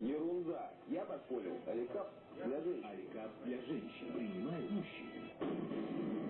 Ерунда. Я так понял. Аликап для женщин. Аликап для женщин. Принимает мужчин.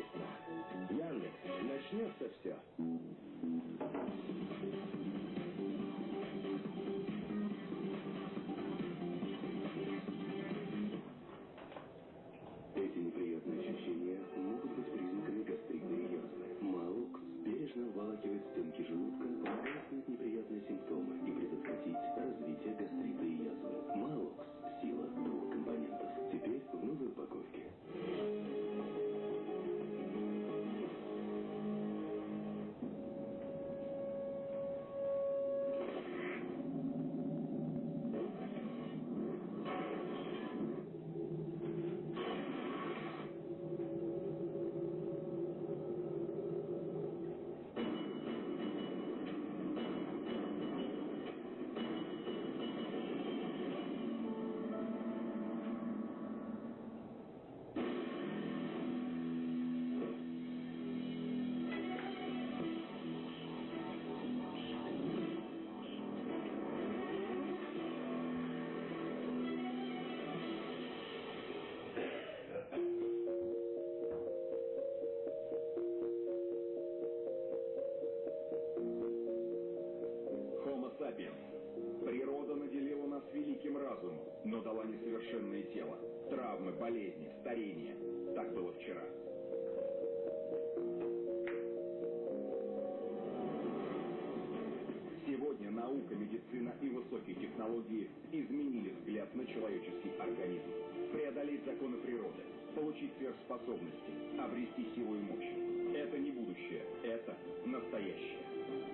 организм. Преодолеть законы природы, получить сверхспособности, обрести силу и мощь. Это не будущее, это настоящее.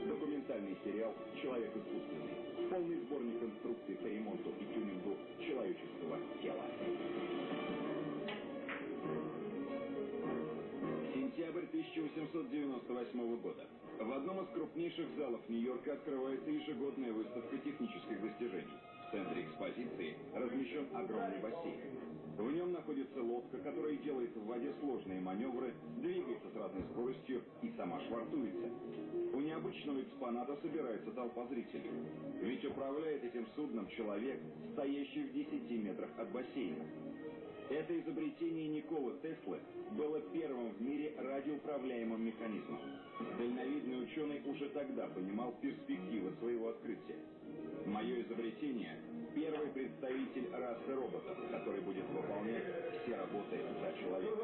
Документальный сериал «Человек искусственный». Полный сборник инструкций по ремонту и тюнингу человеческого тела. Сентябрь 1898 года. В одном из крупнейших залов Нью-Йорка открывается ежегодная выставка технических достижений. В центре экспозиции размещен огромный бассейн. В нем находится лодка, которая делает в воде сложные маневры, двигается с разной скоростью и сама швартуется. У необычного экспоната собирается толпа зрителей. Ведь управляет этим судном человек, стоящий в 10 метрах от бассейна. Это изобретение Николы Теслы было первым в мире радиоуправляемым механизмом. Дальновидный ученый уже тогда понимал перспективы своего открытия. Мое изобретение – первый представитель расы роботов, который будет выполнять все работы за человека.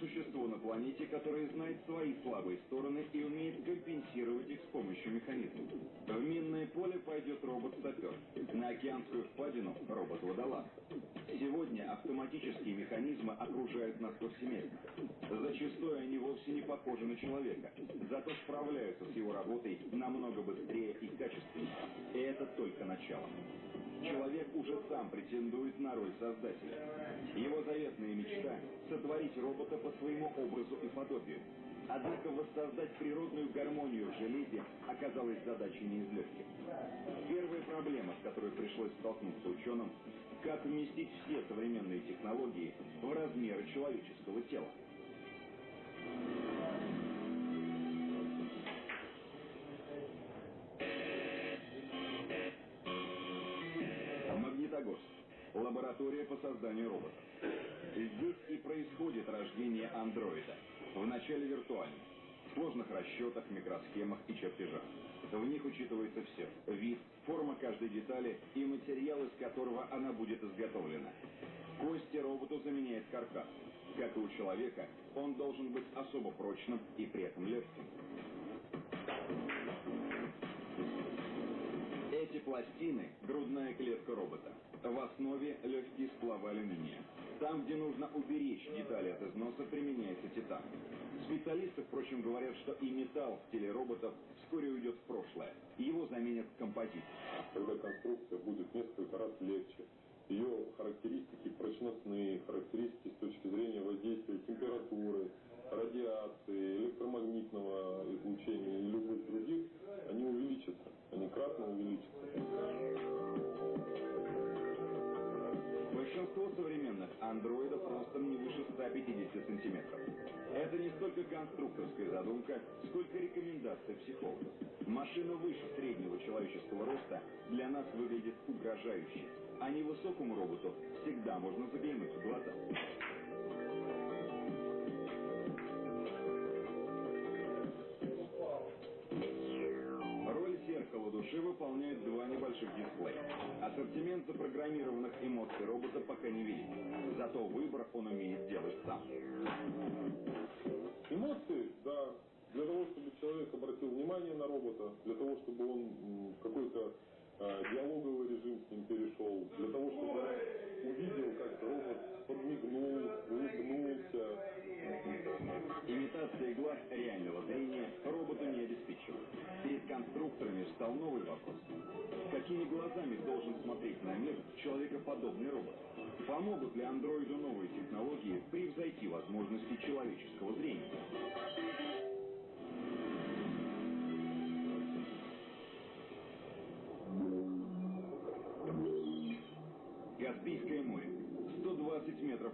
Существо на планете, которое знает свои слабые стороны и умеет компенсировать их с помощью механизмов. В минное поле пойдет робот-сапер, на океанскую впадину – робот-водолаз. Сегодня автоматические механизмы окружают нас повсеместно. Зачастую они вовсе не похожи на человека, зато справляются с его работой намного быстрее и качественнее. И это только начало. Человек уже сам претендует на роль создателя. Его заветная мечта – сотворить робота по своему образу и подобию. Однако воссоздать природную гармонию в железе оказалась задачей не из легких. Первая проблема, с которой пришлось столкнуться ученым – как вместить все современные технологии в размеры человеческого тела. Лаборатория по созданию роботов. Здесь и происходит рождение андроида. Вначале виртуально, в сложных расчетах, микросхемах и чертежах. В них учитывается все – вид, форма каждой детали и материал, из которого она будет изготовлена. Кости роботу заменяет каркас. Как и у человека, он должен быть особо прочным и при этом легким. Эти пластины – грудная клетка робота. В основе легкий сплав алюминия. Там, где нужно уберечь детали от износа, применяется титан. Специалисты, впрочем, говорят, что и металл в теле роботов вскоре уйдет в прошлое. Его заменят композит. Когда конструкция будет несколько раз легче, ее характеристики прочностные, характеристики с точки зрения воздействия температуры, конструкторская задумка, сколько рекомендация психологов. Машина выше среднего человеческого роста для нас выглядит угрожающе, а невысокому роботу всегда можно заглянуть в глаза. Души выполняет два небольших дисплея. Ассортимент запрограммированных эмоций робота пока не велик. Зато выбор он умеет делать сам. Эмоции, да, для того, чтобы человек обратил внимание на робота, для того, чтобы он какой-то диалоговый режим с ним перешел, для того, чтобы увидел, как робот подмигнул, улыбнулся. Имитация глаз реального зрения роботу не обеспечивает. Перед конструкторами встал новый вопрос. Какими глазами должен смотреть на мир человекоподобный робот? Помогут ли андроиду новые технологии превзойти возможности человеческого зрения?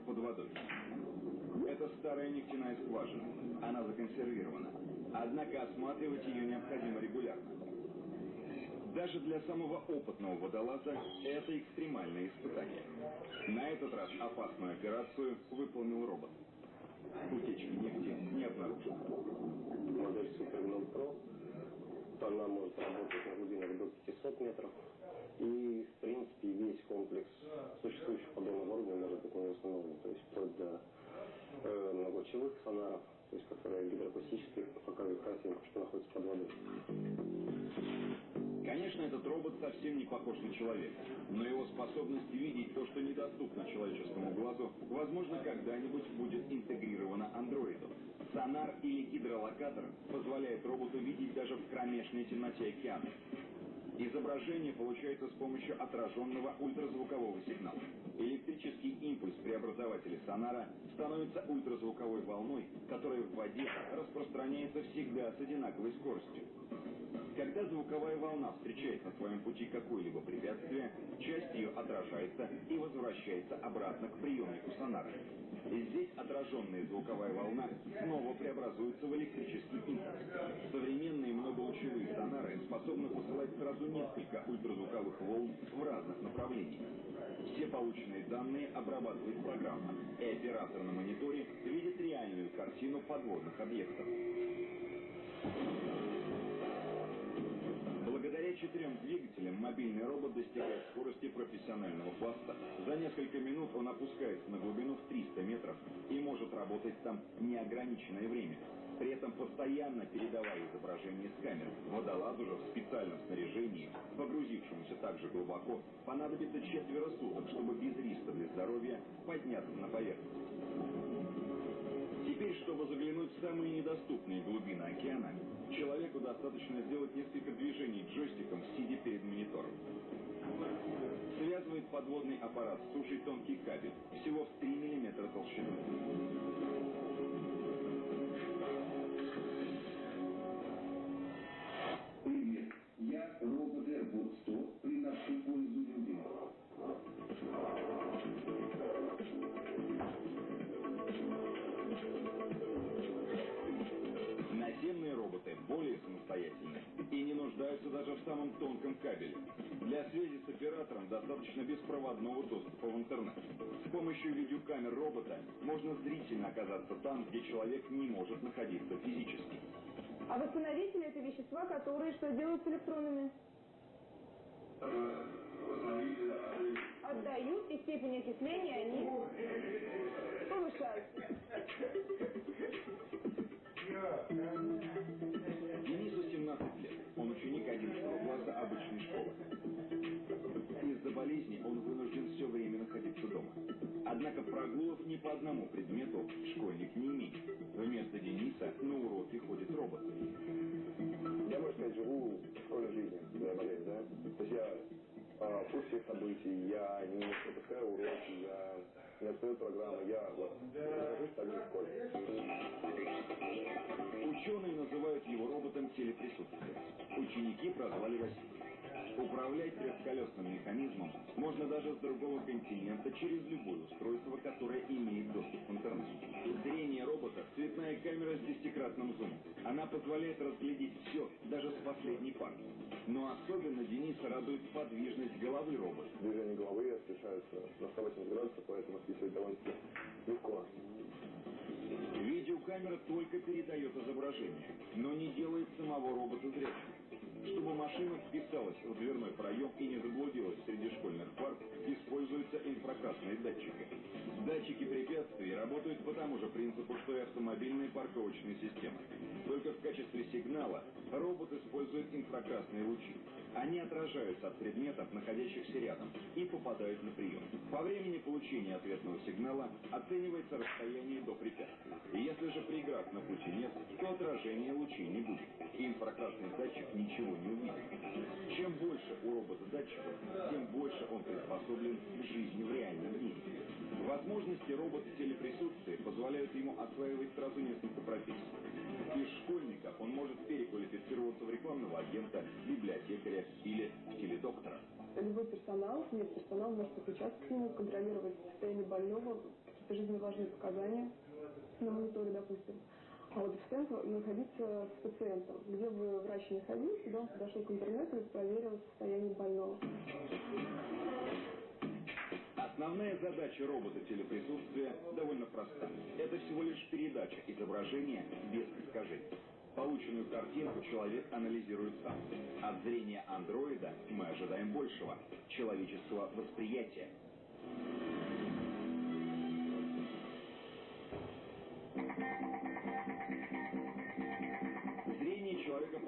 Под водой. Это старая нефтяная скважина. Она законсервирована. Однако осматривать ее необходимо регулярно. Даже для самого опытного водолаза это экстремальное испытание. На этот раз опасную операцию выполнил робот. Утечки нефти не обнаружено. Модель Super Она может работать на глубинах до 500 метров. И, в принципе, весь комплекс существующих подобных оборудования может быть ней установлен. То есть вплоть до э, многолучевых сонаров, то есть которые гидроакустические, показывают картинку, что находится под водой. Конечно, этот робот совсем не похож на человека, но его способность видеть то, что недоступно человеческому глазу, возможно, когда-нибудь будет интегрирована андроидом. Сонар или гидролокатор позволяет роботу видеть даже в кромешной темноте океана. Изображение получается с помощью отраженного ультразвукового сигнала. Электрический импульс преобразователя сонара становится ультразвуковой волной, которая в воде распространяется всегда с одинаковой скоростью. Когда звуковая волна встречает на своем пути какое-либо препятствие, часть ее отражается и возвращается обратно к приемнику сонара. Здесь отраженная звуковая волна снова преобразуется в электрический импульс. Современные многолучевые сонары способны посылать сразу несколько ультразвуковых волн в разных направлениях. Все полученные данные обрабатывает программа, и оператор на мониторе видит реальную картину подводных объектов. Четырем двигателям мобильный робот достигает скорости профессионального пласта. За несколько минут он опускается на глубину в 300 метров и может работать там неограниченное время. При этом постоянно передавая изображение с камер. Водолазу же в специальном снаряжении, погрузившемуся также глубоко, понадобится четверо суток, чтобы без риска для здоровья подняться на поверхность. Чтобы заглянуть в самые недоступные глубины океана, человеку достаточно сделать несколько движений джойстиком, сидя перед монитором. Связывает подводный аппарат с сушей тонкий кабель, всего в 3 мм толщиной. Привет, я робот AirPod 100, приношу пользу людям. Роботы более самостоятельны и не нуждаются даже в самом тонком кабеле. Для связи с оператором достаточно беспроводного доступа в интернет. С помощью видеокамер робота можно зрительно оказаться там, где человек не может находиться физически. А восстановители это вещества, которые что делают с электронами? Отдают, и степень окисления они повышают. Денису 17 лет. Он ученик 11 класса обычной школы. Из-за болезни он вынужден все время находиться дома. Однако прогулов ни по одному предмету школьник не имеет. Вместо Дениса на уроки ходит робот. Я, можно сказать, живу школьной жизнью, когда я болею, да? То есть я э, в курсе событий, я не пропускаю уроки, я отстаю программы, я вот нахожусь так же в школе. Ученые называют его роботом телеприсутствия. Ученики прозвали Василий. Управлять трехколесным механизмом можно даже с другого континента через любое устройство, которое имеет доступ к интернету. Зрение робота – цветная камера с десятикратным зумом. Она позволяет разглядеть все, даже с последней парты. Но особенно Дениса радует подвижность головы робота. Движение головы совершаются на 180 градусов, поэтому списывать довольно-таки легко. Видеокамера только передает изображение, но не делает самого робота зрячим. Чтобы машина вписалась в дверной проем и не заблудилась среди школьных парт, используются инфракрасные датчики. Датчики препятствий работают по тому же принципу, что и автомобильные парковочные системы. Только в качестве сигнала робот использует инфракрасные лучи. Они отражаются от предметов, находящихся рядом, и попадают на прием. По времени получения ответного сигнала оценивается расстояние до препятствия. Если же преград на пути нет, то отражения лучей не будет. И инфракрасный датчик ничего не увидит. Чем больше у робота датчиков, тем больше он приспособлен к жизни в реальном мире. Возможности робота телеприсутствия позволяют ему осваивать сразу несколько профессий. Из школьника он может переквалифицироваться в рекламного агента, библиотекаря или теледоктора. Любой персонал, медперсонал может подключаться к нему, контролировать состояние больного, какие-то жизненно важные показания на мониторе, допустим. А вот пациент находиться с пациентом. Где бы врач не ходил, сюда он подошел к интернету и проверил состояние больного. Основная задача робота телеприсутствия довольно проста. Это всего лишь передача изображения без искажений. Полученную картинку человек анализирует сам. От зрения андроида мы ожидаем большего – человеческого восприятия.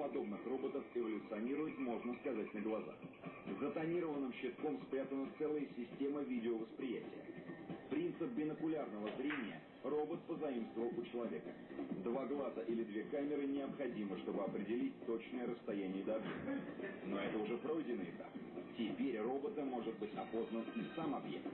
Человекоподобных роботов эволюционирует, можно сказать, на глазах. За тонированным щитком спрятана целая система видеовосприятия. Принцип бинокулярного зрения робот позаимствовал у человека. Два глаза или две камеры необходимы, чтобы определить точное расстояние до объекта. Но это уже пройденный этап. Теперь роботом может быть опознан и сам объект.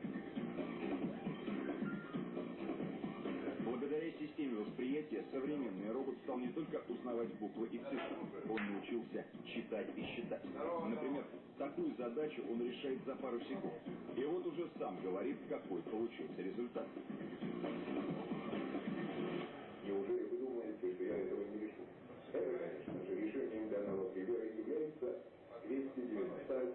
Системе восприятия современный робот стал не только узнавать буквы и цифры, он научился читать и считать. Например, такую задачу он решает за пару секунд. И вот уже сам говорит, какой получился результат. Неужели вы думаете, что я этого не решу? Конечно же, решением данного примера является 290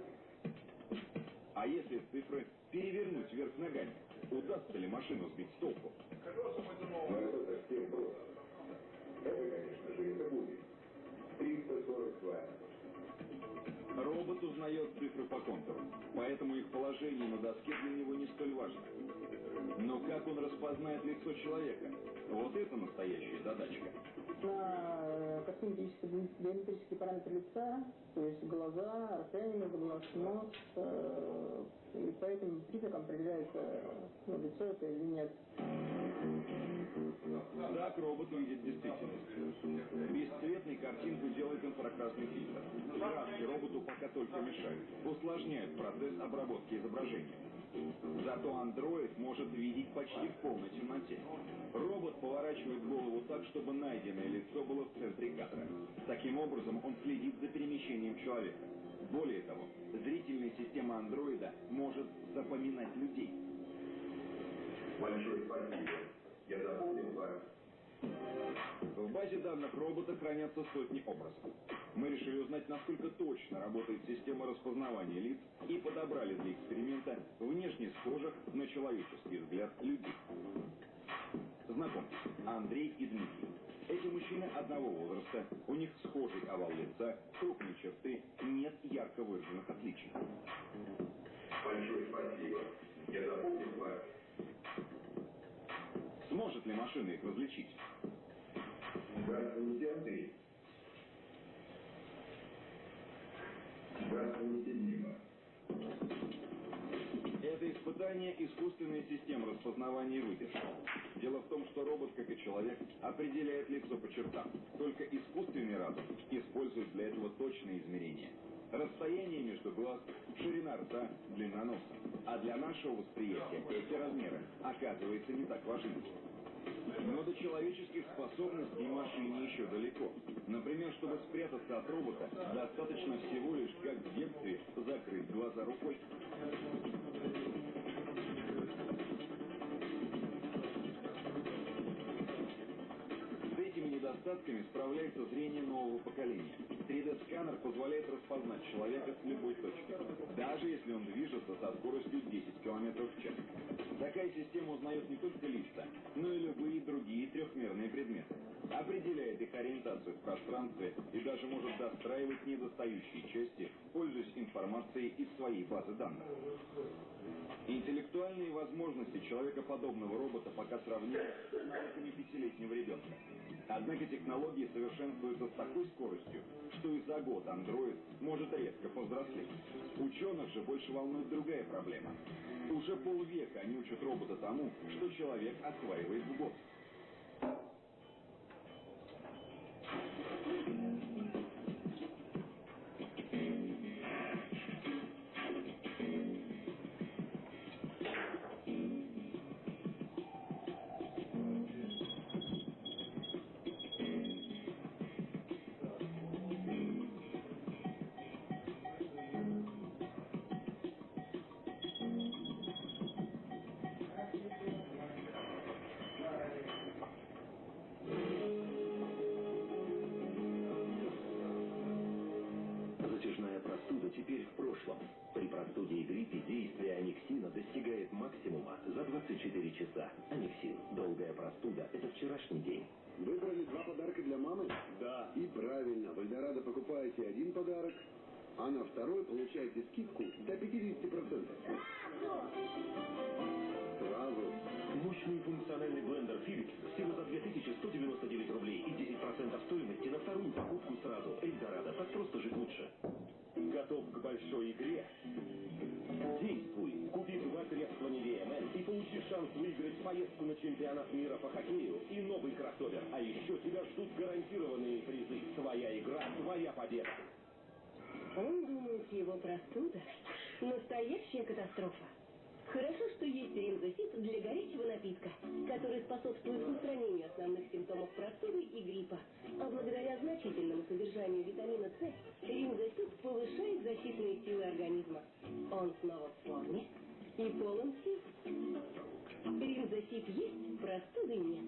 А если цифры перевернуть вверх ногами, удастся ли машину сбить с толку? Но это совсем просто. Это, конечно же, это будет 342. Робот узнает цифры по контуру, поэтому их положение на доске для него не столь важно. Но как он распознает лицо человека? Вот это настоящая задачка. на э, косметические, биометрические параметры лица, то есть глаза, расстояние между глаз, нос, э, и по этим признакам определяется, ну, лицо это или нет. Так робот видит действительность. Бесцветной картинку делает инфракрасный фильтр. Краски роботу пока только мешают, усложняют процесс обработки изображения. Зато андроид может видеть почти в полной темноте. Робот поворачивает голову так, чтобы найденное лицо было в центре кадра. Таким образом, он следит за перемещением человека. Более того, зрительная система андроида может запоминать людей. Большое спасибо. Я запомнил вас. В базе данных робота хранятся сотни образов. Мы решили узнать, насколько точно работает система распознавания лиц и подобрали для эксперимента внешне схожих на человеческий взгляд людей. Знакомьтесь, Андрей и Дмитрий. Эти мужчины одного возраста, у них схожий овал лица, крупные черты, нет ярко выраженных отличий. Большое спасибо. Я запомнил вас. Сможет ли машина их различить? Здравствуйте, Андрей. Здравствуйте, Дима. Это испытание искусственной системы распознавания выдержки. Дело в том, что робот, как и человек, определяет лицо по чертам. Только искусственный разум использует для этого точные измерения. Расстояние между глаз, ширина рта, длина носа. А для нашего восприятия эти размеры, оказывается, не так важны. Но до человеческих способностей машине еще далеко. Например, чтобы спрятаться от робота, достаточно всего лишь, как в детстве, закрыть глаза рукой. Недостатками справляется зрение нового поколения. 3D-сканер позволяет распознать человека с любой точки, даже если он движется со скоростью 10 км в час. Такая система узнает не только лица, но и любые другие трехмерные предметы. Определяет их ориентацию в пространстве и даже может достраивать недостающие части, пользуясь информацией из своей базы данных. Интеллектуальные возможности человекоподобного робота пока сравнимы с навыками пятилетнего ребенка. Однако технологии совершенствуются с такой скоростью, что и за год андроид может резко повзрослеть. Ученых же больше волнует другая проблема. Уже полвека они учат робота тому, что человек осваивает в год. Часа. Анексин. Долгая простуда – это вчерашний день. Выбрали два подарка для мамы? Да. И правильно, в Эльдорадо покупаете один подарок, а на второй получаете скидку до 50%. Сразу. Мощный функциональный блендер Philips всего за 2199 рублей и 10% стоимости на вторую покупку сразу. Эльдорадо. Так просто жить лучше. Готов к большой игре? Действуй! Купи два средства Nivea Men и получи шанс выиграть поездку на чемпионат мира по хоккею и новый кроссовер. А еще тебя ждут гарантированные призы. Твоя игра, твоя победа. Он думает, его простуда – настоящая катастрофа. Хорошо, что есть ринзофит для горячего напитка, который способствует устранению основных симптомов простуды и гриппа. А благодаря значительному содержанию витамина С, ринзофит повышает защитные силы организма. Он снова в форме и полон сил. Ринзофит есть, простуды нет.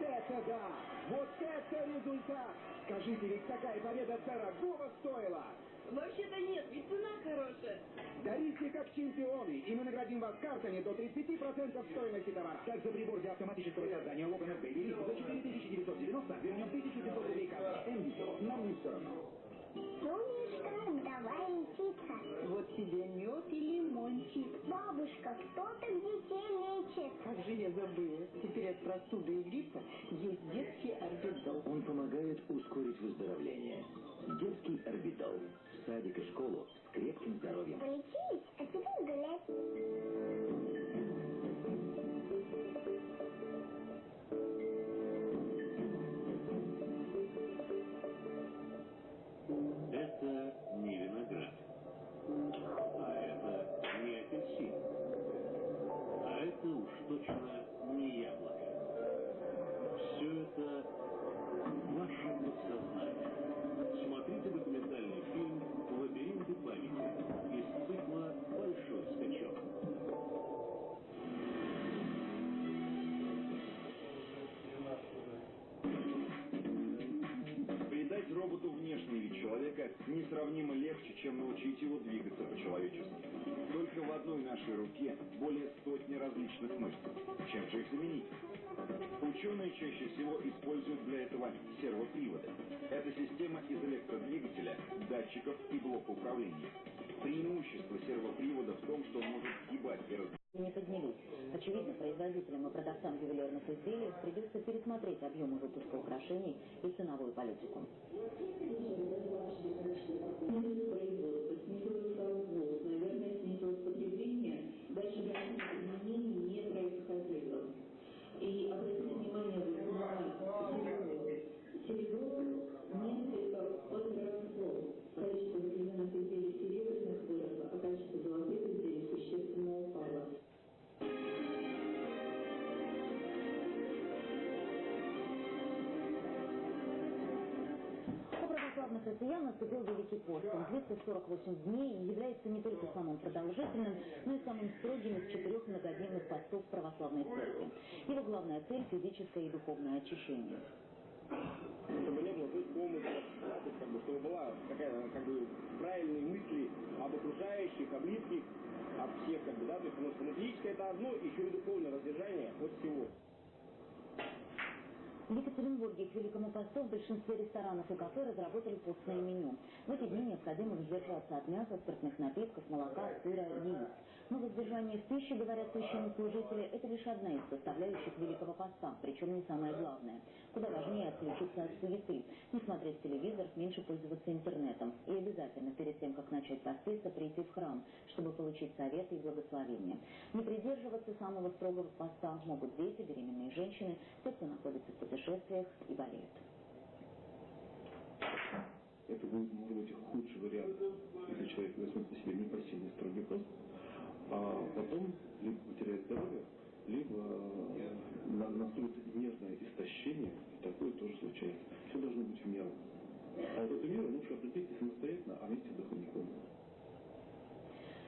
Это да! Вот это результат! Скажите, ведь такая победа дорогого стоила! Вообще-то нет, ведь цена хорошая. Дарите как чемпионы, и мы наградим вас картами до 30% стоимости товара. Также прибор для автоматического создания Baby Lift за 4990 вернем 1500 рублей карты. Энвисо, нам не все равно. Как давай лечиться? Вот тебе мед и лимончик. Бабушка, кто так детей лечит? Как же я забыла. Теперь от простуды и гриппа есть детский орбидол. Он помогает ускорить выздоровление. Детский орбитал. В садик и школу с крепким здоровьем. Полечились, а теперь гулять. Это не виноград. Научить его двигаться по-человечески. Только в одной нашей руке более сотни различных мышц. Чем же их заменить? Ученые чаще всего используют для этого сервоприводы. Это система из электродвигателя, датчиков и блока управления. Преимущество сервопривода в том, что он может сгибать и не поднялись. Очевидно, производителям и продавцам ювелирных изделий придется пересмотреть объемы выпуска украшений и ценовую политику. Православных россиян наступил Великий пост. Он 248 дней и является не только самым продолжительным, но и самым строгим из четырех многодневных постов православной церкви. Его главная цель – физическое и духовное очищение. Чтобы не было помыслов, да, то как бы, чтобы была такая, как бы, правильные мысли об окружающих, о близких, от всех, как бы, да, то есть, потому что физическое это одно, еще и духовное воздержание от всего. В Екатеринбурге к Великому посту в большинстве ресторанов и кафе разработали постное меню. В эти дни необходимо воздержаться от мяса, спиртных напитков, молока, сыра, яиц. Но воздержание в пище, говорят священнослужители, это лишь одна из составляющих Великого поста, причем не самое главное. Куда важнее отключиться от суеты, не смотреть телевизор, меньше пользоваться интернетом. И обязательно перед тем, как начать поститься, прийти в храм, чтобы получить советы и благословения. Не придерживаться самого строгого поста могут дети, беременные женщины, те, кто находится в путешествиях и болеют. Это будет, может быть, худший вариант, если человек возьмет на себя непосильный строгий пост, потом либо потеряет здоровье, либо э, наступит нервное истощение, такое тоже случается. Все должно быть в меру. А вот эту меру лучше определить самостоятельно, а вместе с духовником.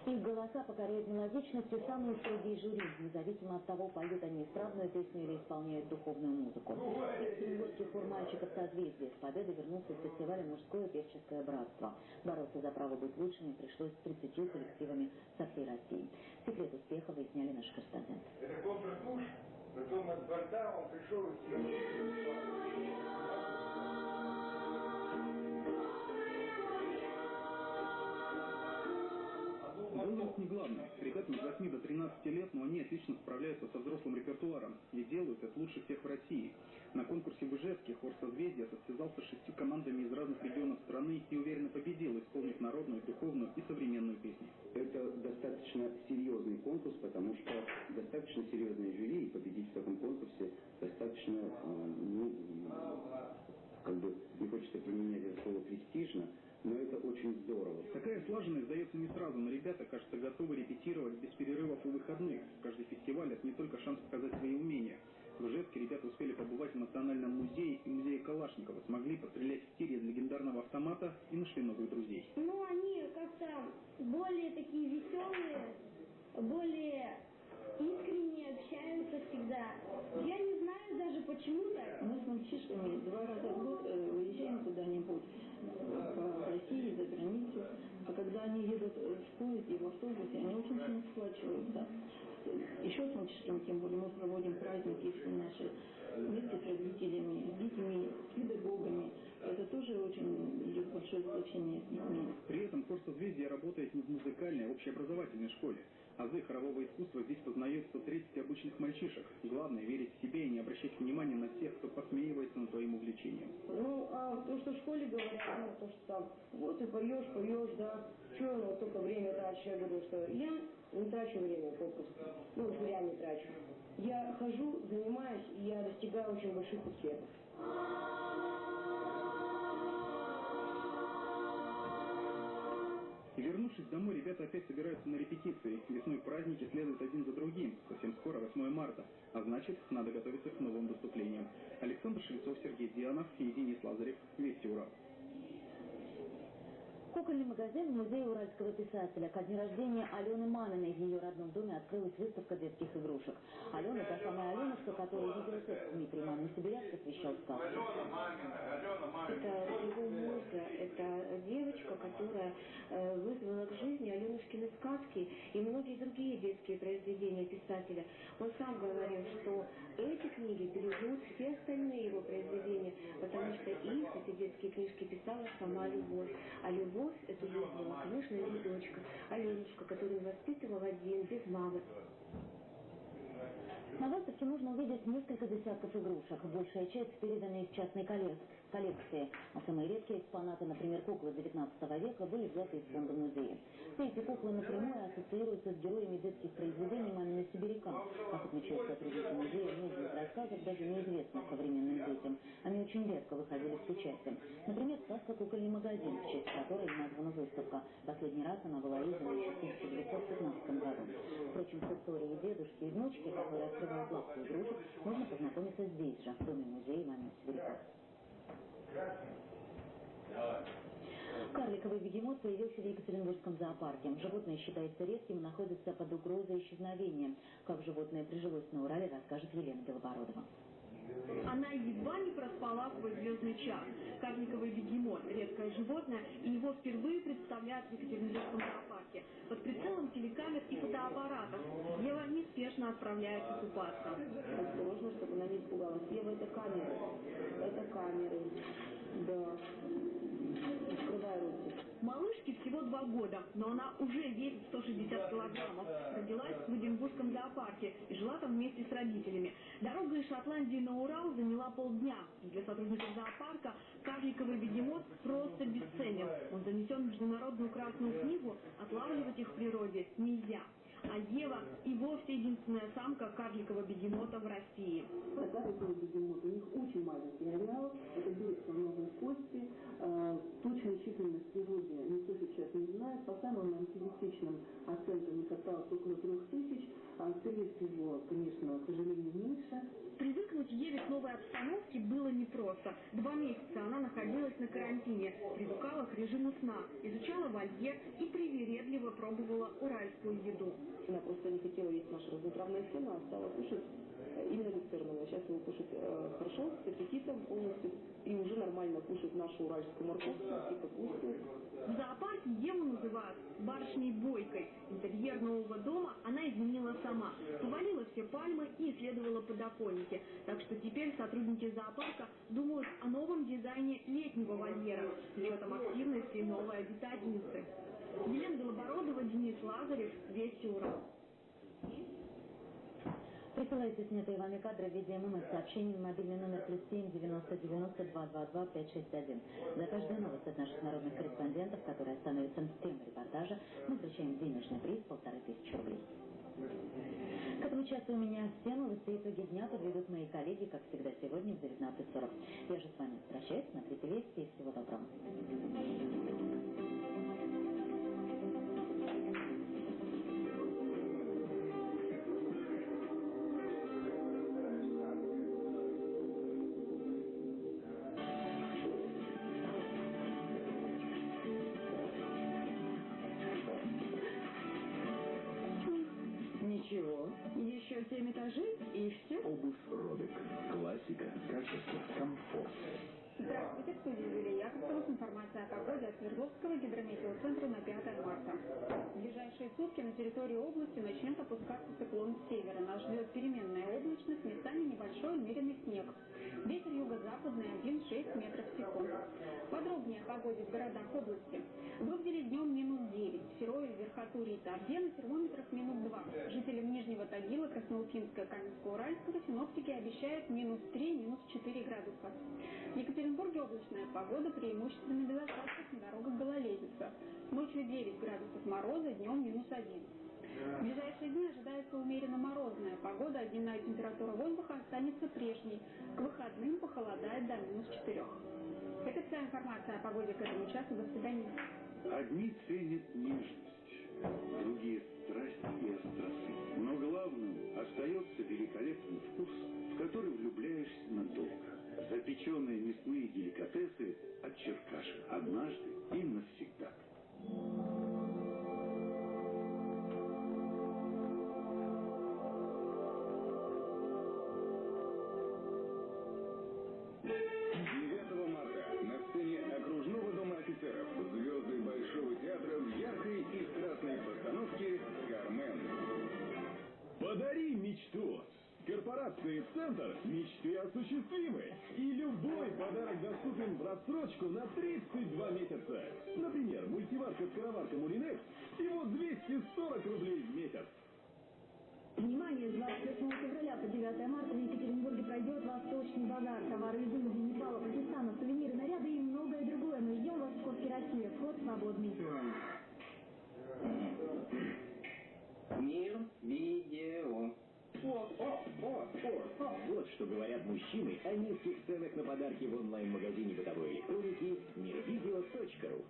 Их голоса покоряют мелодичностью самые строгие жюри, независимо от того, поют они исправную песню или исполняют духовную музыку. Екатеринбургский хор мальчиков созвездия с победой вернулся с фестиваля «Мужское певческое братство». Бороться за право быть лучшими пришлось с 30 коллективами со всей России. Секрет успеха выясняли наши корреспонденты. Это контртуш, потом от борта он пришел и Возраст не главное. Ребятам с 8 до 13 лет, но они отлично справляются со взрослым репертуаром и делают это лучше всех в России. На конкурсе в Ижевске хор «Созвездия» состязался шестью командами из разных регионов страны и уверенно победил, исполнив народную, духовную и современную песни. Это достаточно серьезный конкурс, потому что достаточно серьезные жюри, и победить в таком конкурсе достаточно, э, ну, как бы, не хочется применять это слово «престижно», очень здорово. Такая слаженность дается не сразу, но ребята, кажется, готовы репетировать без перерывов и выходных. Каждый фестиваль – это не только шанс показать свои умения. В Ижевске ребята успели побывать в Национальном музее и музее Калашникова, смогли пострелять в тире из легендарного автомата и нашли новых друзей. Ну, они как-то более такие веселые, более искренне общаются всегда. Я не знаю даже почему так. Мы с мальчишками два раза в год э, уезжаем куда-нибудь по России, за границу. А когда они едут в поезде, в автобусе, они очень сильно сплачиваются. Еще с мальчишками, тем более, мы проводим праздники все наши вместе с родителями, с детьми, с педагогами. Это тоже очень идет большое сплочение с детьми. При этом хор созвездия работает не в музыкальной, а общеобразовательной школе. Азы хорового искусства здесь познает 130 обычных мальчишек. Главное – верить в себя и не обращать внимания на тех, кто посмеивается над твоим увлечением. Ну, а то, что в школе говорят, ну, то, что там, вот ты поешь, поешь, да, что ну, только время тратишь, я говорю, что я не трачу время попросту, ну, зря не трачу. Я хожу, занимаюсь, и я достигаю очень больших успехов. Вернувшись домой, ребята опять собираются на репетиции. Весной праздники следуют один за другим. Совсем скоро 8 марта. А значит, надо готовиться к новым выступлениям. Александр Швецов, Сергей Дианов и Денис Лазарев. Вести Урал. Кукольный магазин в музее уральского писателя. Ко дню рождения Алены Маниной в ее родном доме открылась выставка детских игрушек. Алена, та самая Аленушка, которая видела текст Дмитрий Мамин Сибиряк, посвящал сказку. Это его муза, это девочка, которая э, вызвала к жизни Аленушкины сказки и многие другие детские произведения писателя. Он сам говорил, что эти книги переживут все остальные его произведения, потому что их, эти детские книжки, писала сама любовь. А любовь эту вызвала, конечно, его дочка, Аленушка, которую воспитывал один, без мамы. На выставке можно увидеть несколько десятков игрушек. Большая часть передана из частной коллекции. А самые редкие экспонаты, например, куклы 19 века, были взяты из фонда музея. Все эти куклы напрямую ассоциируются с героями детских произведений «Мамины сибиряка». Как отмечают сотрудники музея, многие из рассказов даже неизвестны современным детям. Они очень редко выходили с печатью. Например, сказка «Кукольный магазин», в честь которой названа выставка. Последний раз она была издана еще в 1915 году. Впрочем, с историей дедушки и внучки, которые открывают лавку игрушек, можно познакомиться здесь же, в Доме музея «Мамин сибиряка». Карликовый бегемот появился в Екатеринбургском зоопарке. Животное считается редким и находится под угрозой исчезновения. Как животное прижилось на Урале, расскажет Елена Белобородова. Она едва не проспала свой звездный час. Карликовый бегемот – редкое животное, и его впервые представляют в Екатеринбургском зоопарке. Под прицелом телекамер и фотоаппаратов Ева неспешно отправляется купаться. Осторожно, чтобы она не испугалась. Ева, это камеры. Это камеры. Да. Открывай ротик. Малышке всего два года, но она уже весит 160 килограммов. Родилась в Эдинбургском зоопарке и жила там вместе с родителями. Дорога из Шотландии на Урал заняла полдня. Для сотрудников зоопарка карликовый бегемот просто бесценен. Он занесен в Международную Красную книгу, отлавливать их в природе нельзя. А Ева и вовсе единственная самка карликового бегемота в России. Карликовый бегемот, у них очень маленький ареал, это берут слоновые кости, э, точную численность природе никто сейчас не знает, по самым антибиотичным оценкам их осталось около трех тысяч, скорее всего, конечно, к сожалению, меньше. Привыкнуть Еве к новой обстановке было непросто. Два месяца она находилась на карантине, привыкала к режиму сна, изучала вольер и привередливо пробовала уральскую еду. Она просто не хотела есть наше разноправное сено, а стала кушать именно люцерновое. Сейчас его кушать э, хорошо, с аппетитом полностью, и уже нормально кушать нашу уральскую морковку и капусту. В зоопарке Еву называют барышней Бойкой. Интерьер нового дома она изменила сама. Повалила все пальмы и исследовала подоконники. Так что теперь сотрудники зоопарка думают о новом дизайне летнего вольера с учетом активности новой обитательницы. Елена Белобородова, Денис Лазарев, Вести Урал. Присылайте снятые вами кадры в виде ММС сообщений на мобильный номер плюс 7 90 90 222 561. За каждую новость от наших народных корреспондентов, которые становятся темой репортажа, мы вручаем денежный приз полторы тысячи рублей. К этому часу у меня все новости и итоги дня подведут мои коллеги, как всегда, сегодня в 19.40. Я же с вами прощаюсь, смотрите вести и всего доброго. 7 этажей и все. Обувь Робик. Классика, качество, комфорт. Здравствуйте, в студии Юлия Яковлева с информацией о погоде от Свердловского гидрометеоцентра на 5 марта. В ближайшие сутки на территории области начнет опускаться циклон с севера. Нас ждет переменная облачность, местами небольшой умеренный снег. Ветер юго-западный 1,6 метров в секунду. Подробнее о погоде в городах области. В днем минус 9, в Серове, Верхотуре и Тавде на термометрах минус 2. Нижнего Тагила, Красноуфимска, Каменского-Уральского синоптики обещают минус 3, минус 4 градуса. В Екатеринбурге облачная погода, преимущественно без осадков на дорогах гололедица. Ночью 9 градусов мороза, днем минус 1. В ближайшие дни ожидается умеренно морозная погода, а дневная температура воздуха останется прежней. К выходным похолодает до минус 4. Это вся информация о погоде к этому часу. До свидания. Одни ценят нежность, другие страсть и остроту. Но главным остается великолепный вкус, в который влюбляешься надолго. Запеченные мясные деликатесы от Черкаши. Однажды и навсегда. И страстной постановке «Кармен». Подари мечту! Корпорации «Центр» мечты осуществимы. И любой подарок доступен в рассрочку на 32 месяца. Например, мультиварка-скороварка «Мулинекс» всего 240 рублей в месяц. Внимание! С 28 февраля по 9 марта в Екатеринбурге пройдет Восточный базар. Товары из Индии, Непала, Пакистана, сувениры, наряды и многое другое. Мы ждем вас в Коске Россия. Вход свободный. Мир, видео. О, о, о, о, о. Вот что говорят мужчины о низких ценах на подарки в онлайн-магазине бытовой электроники мирвидео.ру.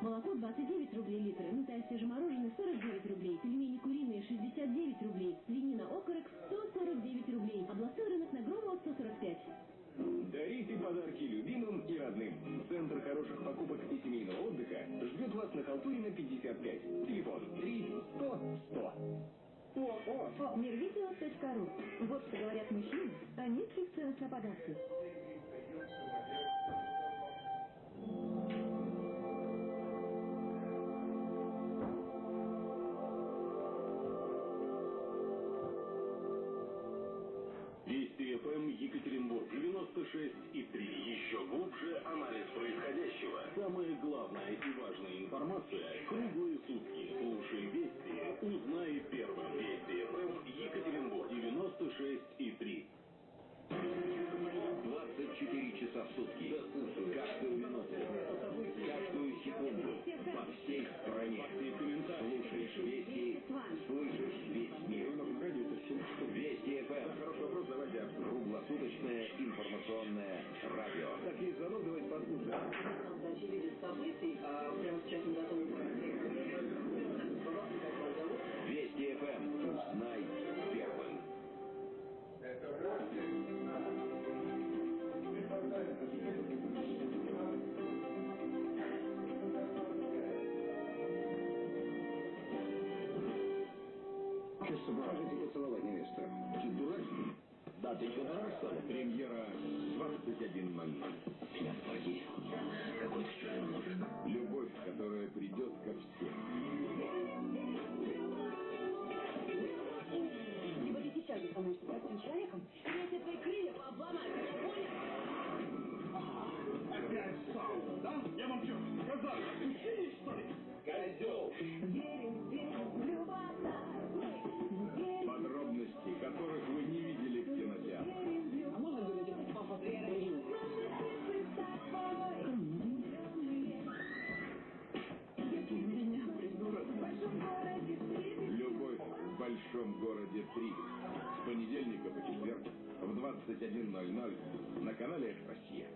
Молоко 29 рублей литр, мытое свежемороженое 49 рублей, пельмени куриные 69 рублей, свинина окорок 149 рублей, областной рынок на Громова 145. Дарите подарки любимым и родным. Центр хороших покупок и семейного отдыха ждет вас на Халтурина 55. Телефон 3 100 100. О, о, о. Мирвидео.ру. Вот что говорят мужчины о низких ценах на подарки. Вести ФМ Екатеринбург 96 и 3. Еще глубже анализ происходящего. Самая главная и важная информация круглые сутки. Слушай Вести, узнай первым. Вести ФМ Екатеринбург 96 и 3. 24 часа в сутки. Каждую минуту. Каждую секунду. По всей стране. Слушаешь вести, слышишь весь мир. Вести Круглосуточное информационное радио. Так, есть звонок, давайте послушаем. Событий, а прямо сейчас мы готовы Вести ФМ. Узнай первым. Скажите поцеловать невесту. Ты дурак? Ты что, что ли? Премьера 21.00. Меня в квартире. Какой-то чужой муж. Любовь, которая придет ко всем. И вот и сейчас ты становишься простым человеком, тебе твои крылья пообломаю, понял? Опять сауна, да? Я вам что, сказал? Учили, что ли? Козел! 21.00 на канале Россия.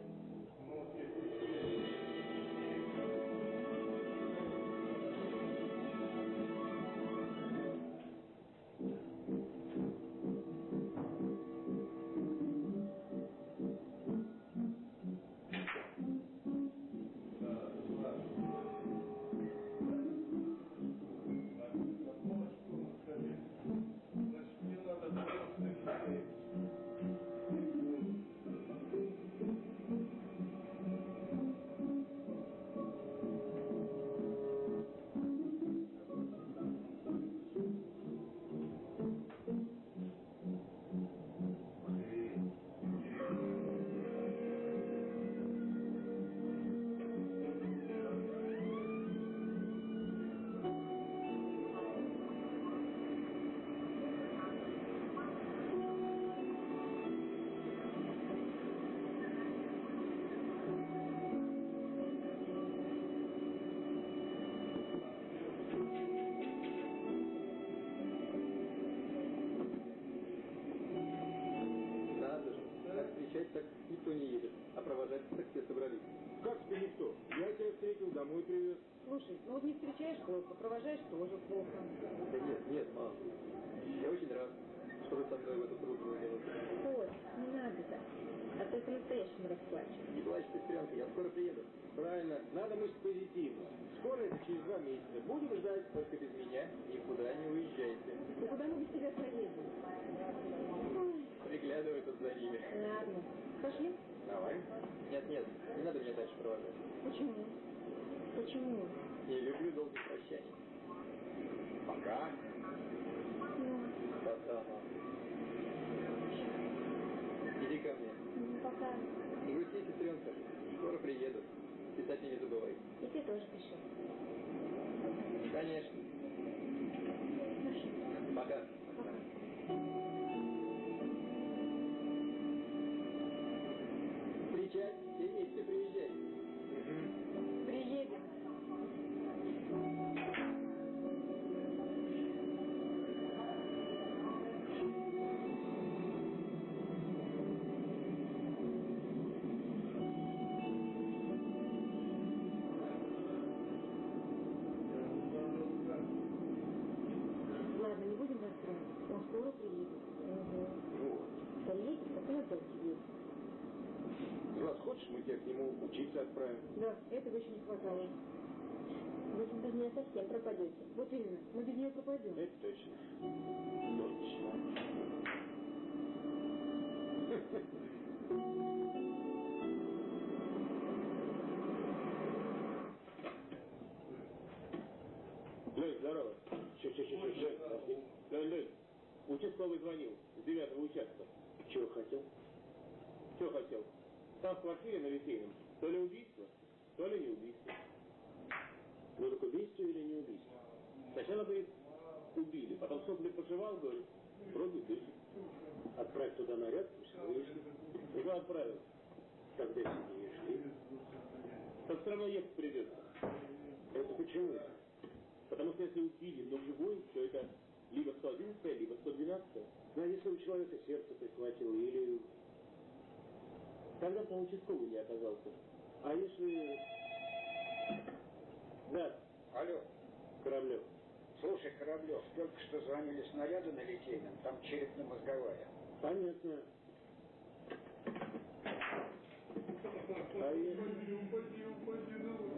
Провожаешь тоже плохо. Да нет, нет, мам. Я очень рад, что вы со мной в эту трудную минуту. Ой, не надо так. А то по-настоящему расплачиваться. Не плачь, сестренка, я скоро приеду. Правильно, надо мыслить позитивно. Скоро это через два месяца. Будем ждать, только без меня. Никуда не уезжайте. Ну куда мы без тебя поедем? Приглядывай тут за ними. Ладно. Пошли? Давай. Нет, нет, не надо меня дальше провожать. Почему? Почему? Не люблю долгих прощаний. Пока. Пока. Иди ко мне. ну, пока. Грусти, сестренка. Скоро приеду. Писать не забывай. И ты тоже пиши. Конечно. Пока. Совсем пропадете. Вот именно, мы без нее пропадем. Это точно. Точно. Лень, здорово. Че, че, че, че, подожди. Лень, Лень, участковый звонил с девятого участка. Чего хотел? Что хотел? Там в квартире на Литейном то ли убийство, то ли не убийство. Ну так убийство или не убийство? Сначала, говорит, убили, потом сопли пожевал, говорит, вроде дышит. Отправь туда наряд, пусть выяснит. Его отправил. Когда сидишь шли. Так все равно ехать придется. Это почему? Потому что если убили, но живой, то это либо 111, либо 112. Ну а если у человека сердце прихватило, или... Тогда по участковый не оказался. А если... Да. Алло. Кораблев. Слушай, Кораблев, только что звонили снаряды на Литейном, там черепно-мозговая. Понятно. А если...